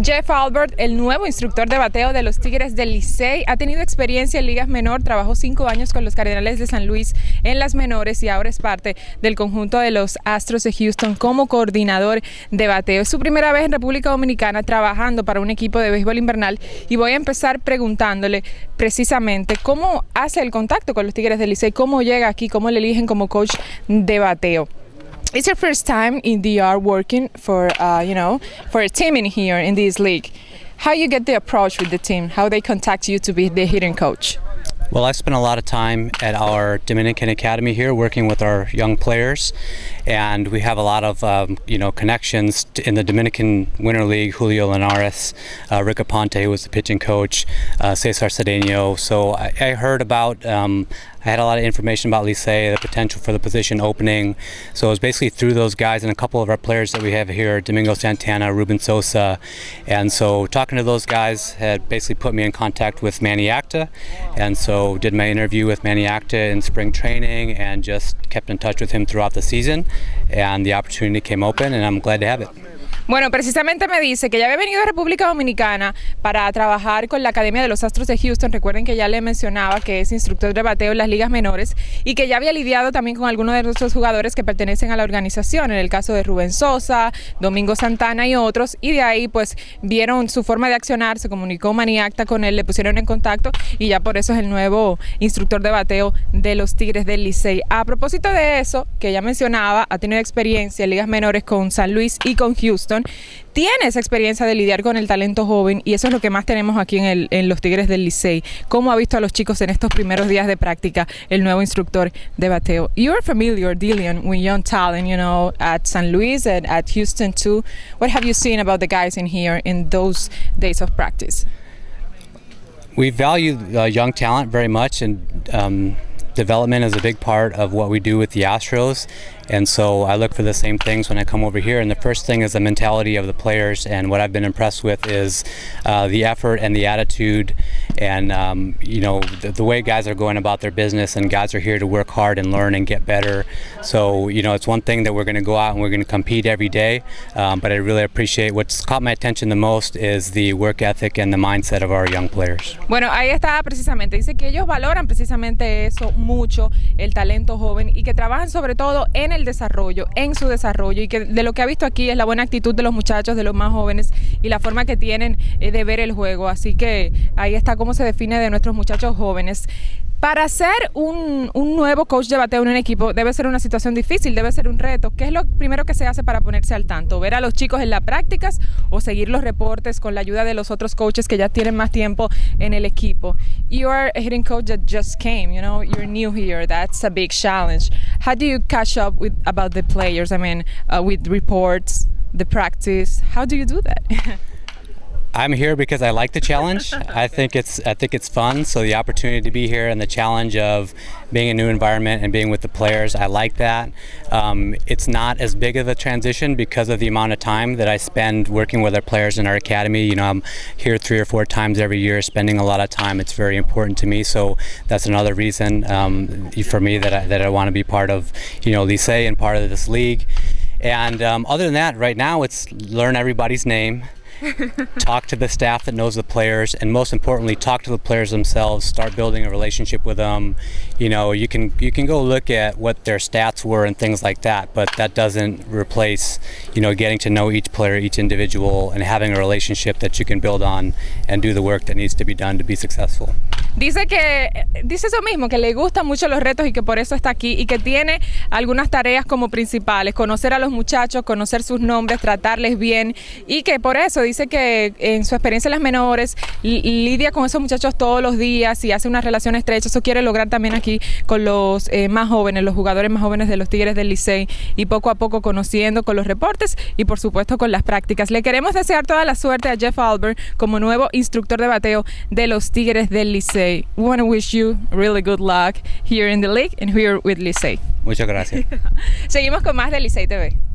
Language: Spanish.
Jeff Albert, el nuevo instructor de bateo de los Tigres del Licey, ha tenido experiencia en ligas menor, trabajó cinco años con los Cardenales de San Luis en las menores y ahora es parte del conjunto de los Astros de Houston como coordinador de bateo. Es su primera vez en República Dominicana trabajando para un equipo de béisbol invernal y voy a empezar preguntándole precisamente cómo hace el contacto con los Tigres del Licey, cómo llega aquí, cómo le eligen como coach de bateo. It's your first time in the DR working for uh, you know for a team in here in this league. How you get the approach with the team? How they contact you to be the hitting coach? Well, I spent a lot of time at our Dominican Academy here working with our young players, and we have a lot of um, you know connections in the Dominican Winter League. Julio Linares, uh, Rick Aponte, who was the pitching coach, uh, Cesar Cedeno. So I, I heard about um, I had a lot of information about Licey, the potential for the position opening. So it was basically through those guys and a couple of our players that we have here, Domingo Santana, Ruben Sosa. And so talking to those guys had basically put me in contact with Manny Acta. And so did my interview with Manny Acta in spring training and just kept in touch with him throughout the season. And the opportunity came open and I'm glad to have it. Bueno, precisamente me dice que ya había venido a República Dominicana para trabajar con la Academia de los Astros de Houston. Recuerden que ya le mencionaba que es instructor de bateo en las ligas menores y que ya había lidiado también con algunos de nuestros jugadores que pertenecen a la organización, en el caso de Rubén Sosa, Domingo Santana y otros. Y de ahí pues vieron su forma de accionar, se comunicó Maniacta con él, le pusieron en contacto y ya por eso es el nuevo instructor de bateo de los Tigres del Licey. A propósito de eso, que ya mencionaba, ha tenido experiencia en ligas menores con San Luis y con Houston tiene esa experiencia de lidiar con el talento joven y eso es lo que más tenemos aquí en, los Tigres del Licey. ¿Cómo ha visto a los chicos en estos primeros días de práctica el nuevo instructor de bateo? You're familiar dealing with young talent, you know, at San Luis and at Houston too. What have you seen about the guys in here in those days of practice? We value uh, young talent very much and um, development is a big part of what we do with the Astros. And so I look for the same things when I come over here. And the first thing is the mentality of the players. And what I've been impressed with is uh, the effort and the attitude and, um, you know, the, the, way guys are going about their business. And guys are here to work hard and learn and get better. So, you know, it's one thing that we're going to go out and we're going to compete every day. Um, but I really appreciate what's caught my attention the most is the work ethic and the mindset of our young players. Bueno, ahí está precisamente. Dice que ellos valoran precisamente eso mucho, el talento joven, y que trabajan sobre todo en el desarrollo, en su desarrollo y que de lo que ha visto aquí es la buena actitud de los muchachos, de los más jóvenes y la forma que tienen eh, de ver el juego. Así que ahí está cómo se define de nuestros muchachos jóvenes. Para ser un, un, nuevo coach de bateo en un equipo debe ser una situación difícil, debe ser un reto. ¿Qué es lo primero que se hace para ponerse al tanto? ¿Ver a los chicos en las prácticas o seguir los reportes con la ayuda de los otros coaches que ya tienen más tiempo en el equipo? You are a hitting coach that just came, you know, you're new here. That's a big challenge. How do you catch up with about the players? I mean, uh, with reports, the practice. How do you do that? I'm here because I like the challenge. I think it's I think it's fun. So the opportunity to be here and the challenge of being a new environment and being with the players, I like that. Um, it's not as big of a transition because of the amount of time that I spend working with our players in our academy. You know, I'm here three or four times every year, spending a lot of time. It's very important to me. So that's another reason um, for me that I, that I want to be part of, you know, Lycée and part of this league. And um, other than that, right now it's learn everybody's name talk to the staff that knows the players, and most importantly, talk to the players themselves. Start building a relationship with them. You know, you can you can go look at what their stats were and things like that, but that doesn't replace you know getting to know each player, each individual, and having a relationship that you can build on and do the work that needs to be done to be successful. Dice que dice eso mismo, que le gustan mucho los retos y que por eso está aquí y que tiene algunas tareas como principales, conocer a los muchachos, conocer sus nombres, tratarles bien y que por eso dice que en su experiencia en las menores lidia con esos muchachos todos los días y hace una relación estrecha. Eso quiere lograr también aquí con los eh, más jóvenes, los jugadores más jóvenes de los Tigres del Licey y poco a poco conociendo con los reportes y por supuesto con las prácticas. Le queremos desear toda la suerte a Jeff Albert como nuevo instructor de bateo de los Tigres del Licey. We want to wish you really good luck here in the league and here with Licey. Muchas gracias. Seguimos con más de Licey TV.